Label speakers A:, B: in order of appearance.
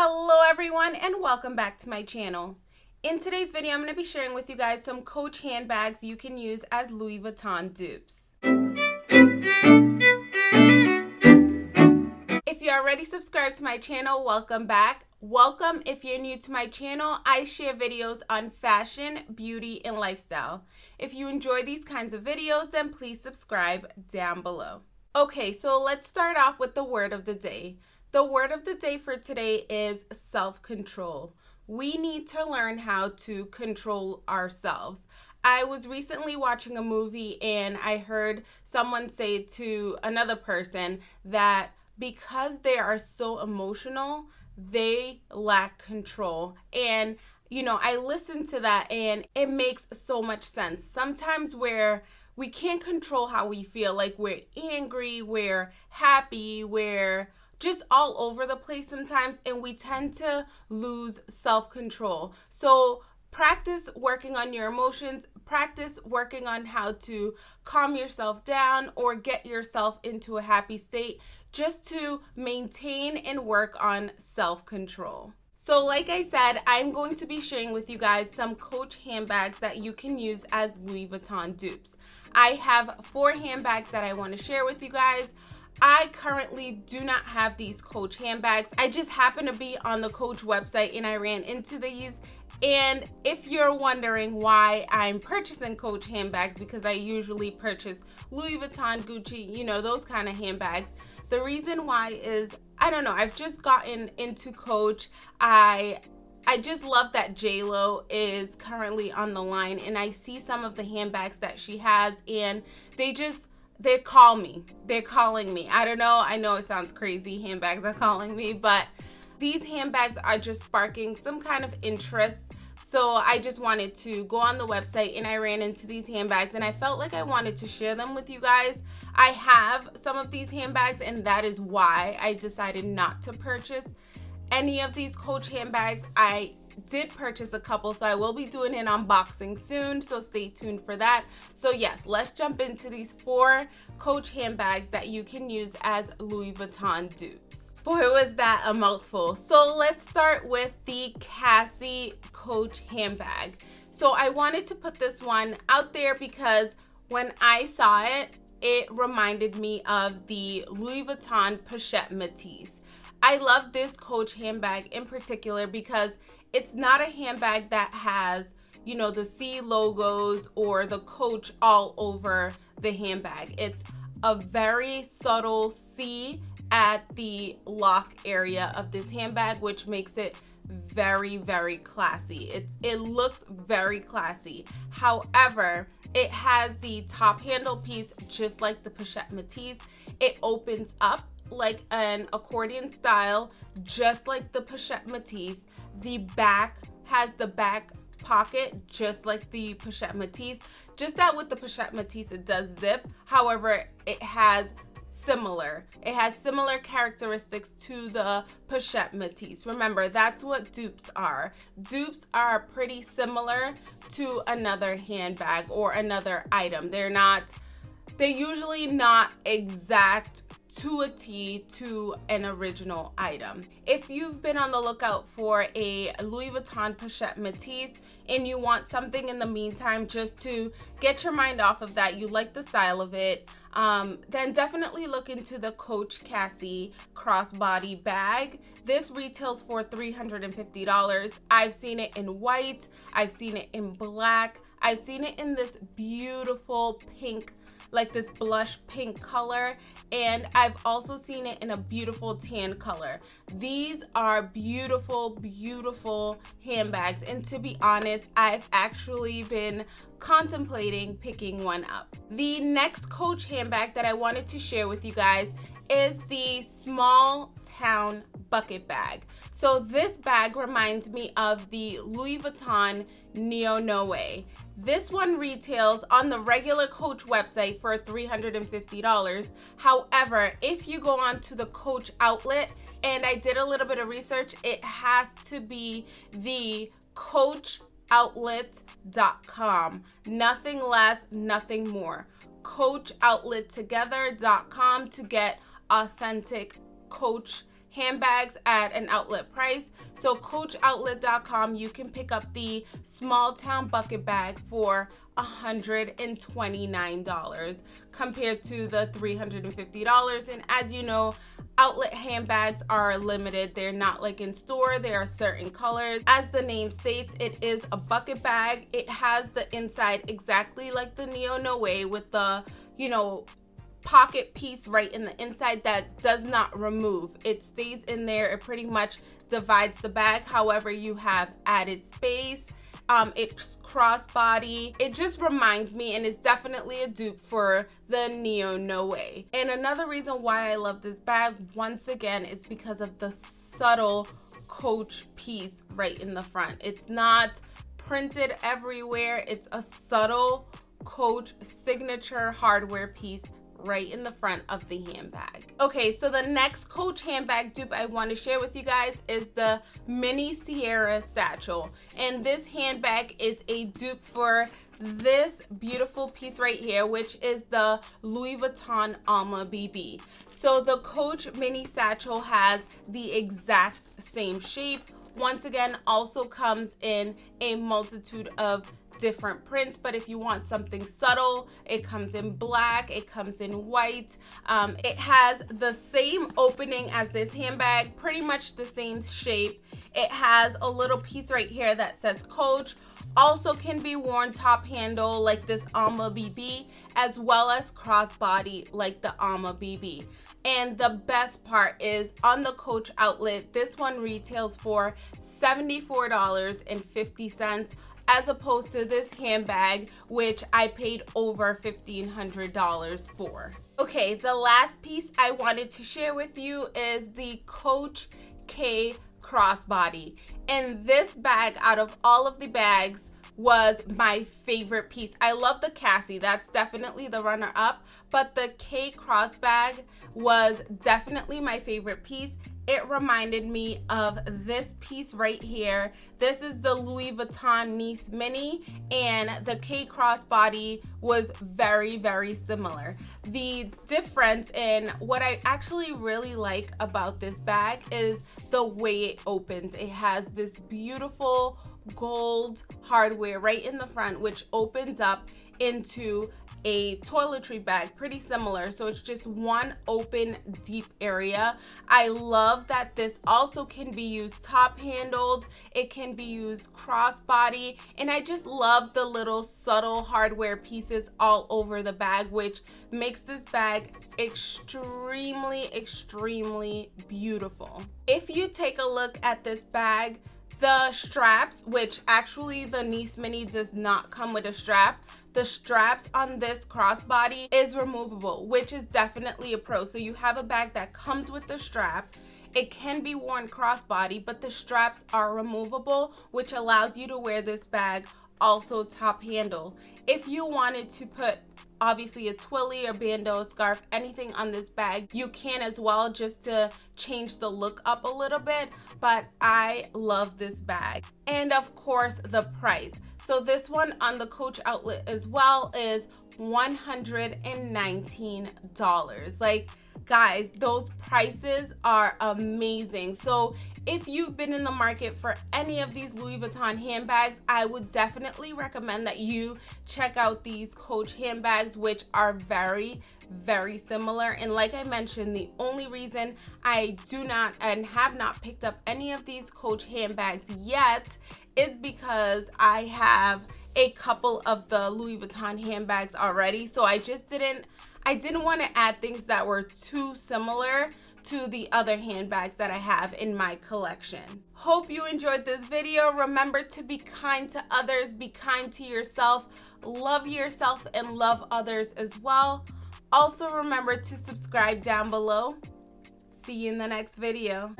A: Hello everyone and welcome back to my channel. In today's video, I'm going to be sharing with you guys some Coach handbags you can use as Louis Vuitton dupes. If you're already subscribed to my channel, welcome back. Welcome if you're new to my channel. I share videos on fashion, beauty, and lifestyle. If you enjoy these kinds of videos, then please subscribe down below. Okay, so let's start off with the word of the day. The word of the day for today is self control. We need to learn how to control ourselves. I was recently watching a movie and I heard someone say to another person that because they are so emotional, they lack control. And, you know, I listened to that and it makes so much sense. Sometimes where we can't control how we feel, like we're angry, we're happy, we're just all over the place sometimes and we tend to lose self-control. So practice working on your emotions, practice working on how to calm yourself down or get yourself into a happy state just to maintain and work on self-control. So like I said, I'm going to be sharing with you guys some Coach handbags that you can use as Louis Vuitton dupes. I have four handbags that I want to share with you guys. I currently do not have these Coach handbags. I just happened to be on the Coach website and I ran into these. And if you're wondering why I'm purchasing Coach handbags, because I usually purchase Louis Vuitton, Gucci, you know, those kind of handbags. The reason why is, I don't know, I've just gotten into Coach. I I just love that JLo is currently on the line and I see some of the handbags that she has and they just they call me. They're calling me. I don't know. I know it sounds crazy. Handbags are calling me, but these handbags are just sparking some kind of interest. So I just wanted to go on the website and I ran into these handbags and I felt like I wanted to share them with you guys. I have some of these handbags and that is why I decided not to purchase any of these Coach handbags. I did purchase a couple, so I will be doing an unboxing soon, so stay tuned for that. So yes, let's jump into these four Coach handbags that you can use as Louis Vuitton dupes. Boy, was that a mouthful. So let's start with the Cassie Coach handbag. So I wanted to put this one out there because when I saw it, it reminded me of the Louis Vuitton Pochette Métis. I love this Coach handbag in particular because it's not a handbag that has you know the C logos or the coach all over the handbag. It's a very subtle C at the lock area of this handbag which makes it very very classy. It it looks very classy. However it has the top handle piece just like the pochette Métis it opens up like an accordion style just like the pochette Métis the back has the back pocket just like the Pochette Métis. Just that with the Pochette Métis it does zip. However, it has similar. It has similar characteristics to the Pochette Métis. Remember, that's what dupes are. Dupes are pretty similar to another handbag or another item. They're not, they're usually not exact to a T to an original item. If you've been on the lookout for a Louis Vuitton Pochette Métis and you want something in the meantime just to get your mind off of that, you like the style of it, um, then definitely look into the Coach Cassie crossbody bag. This retails for $350. I've seen it in white, I've seen it in black, I've seen it in this beautiful pink like this blush pink color and I've also seen it in a beautiful tan color. These are beautiful, beautiful handbags and to be honest, I've actually been contemplating picking one up. The next Coach handbag that I wanted to share with you guys is the small town bucket bag. So this bag reminds me of the Louis Vuitton Neo Noe. This one retails on the regular Coach website for $350. However, if you go on to the Coach outlet, and I did a little bit of research, it has to be the coachoutlet.com. Nothing less, nothing more. coachoutlettogether.com to get authentic Coach handbags at an outlet price. So coachoutlet.com, you can pick up the small town bucket bag for $129 compared to the $350. And as you know, outlet handbags are limited. They're not like in store. There are certain colors. As the name states, it is a bucket bag. It has the inside exactly like the Neo Noe with the, you know, pocket piece right in the inside that does not remove. It stays in there. It pretty much divides the bag. However, you have added space um, it's crossbody. It just reminds me and is definitely a dupe for the Neo Noe. And another reason why I love this bag once again is because of the subtle coach piece right in the front. It's not printed everywhere. It's a subtle coach signature hardware piece right in the front of the handbag. Okay, so the next Coach handbag dupe I want to share with you guys is the Mini Sierra Satchel. And this handbag is a dupe for this beautiful piece right here, which is the Louis Vuitton Alma BB. So the Coach Mini Satchel has the exact same shape. Once again, also comes in a multitude of different prints but if you want something subtle it comes in black it comes in white. Um, it has the same opening as this handbag pretty much the same shape. It has a little piece right here that says coach. Also can be worn top handle like this Alma BB as well as crossbody like the Alma BB and the best part is on the Coach outlet this one retails for $74.50 as opposed to this handbag, which I paid over $1,500 for. Okay, the last piece I wanted to share with you is the Coach K crossbody. And this bag, out of all of the bags, was my favorite piece. I love the Cassie, that's definitely the runner up, but the K cross bag was definitely my favorite piece it reminded me of this piece right here. This is the Louis Vuitton Nice Mini and the K crossbody was very, very similar. The difference in what I actually really like about this bag is the way it opens. It has this beautiful gold hardware right in the front which opens up into a toiletry bag pretty similar. So it's just one open deep area. I love that this also can be used top handled. It can be used crossbody. And i just love the little subtle hardware pieces all over the bag which makes this bag extremely extremely beautiful. If you take a look at this bag the straps, which actually the Nice Mini does not come with a strap, the straps on this crossbody is removable, which is definitely a pro. So you have a bag that comes with the strap. It can be worn crossbody, but the straps are removable, which allows you to wear this bag also top handle. If you wanted to put obviously a twilly or bandeau scarf anything on this bag. You can as well just to change the look up a little bit but i love this bag. And of course the price. So this one on the coach outlet as well is $119 like guys those prices are amazing. So if you've been in the market for any of these Louis Vuitton handbags, I would definitely recommend that you check out these Coach handbags, which are very, very similar. And like I mentioned, the only reason I do not and have not picked up any of these Coach handbags yet is because I have a couple of the Louis Vuitton handbags already. So I just didn't, I didn't want to add things that were too similar to the other handbags that I have in my collection. Hope you enjoyed this video. Remember to be kind to others, be kind to yourself, love yourself and love others as well. Also remember to subscribe down below. See you in the next video.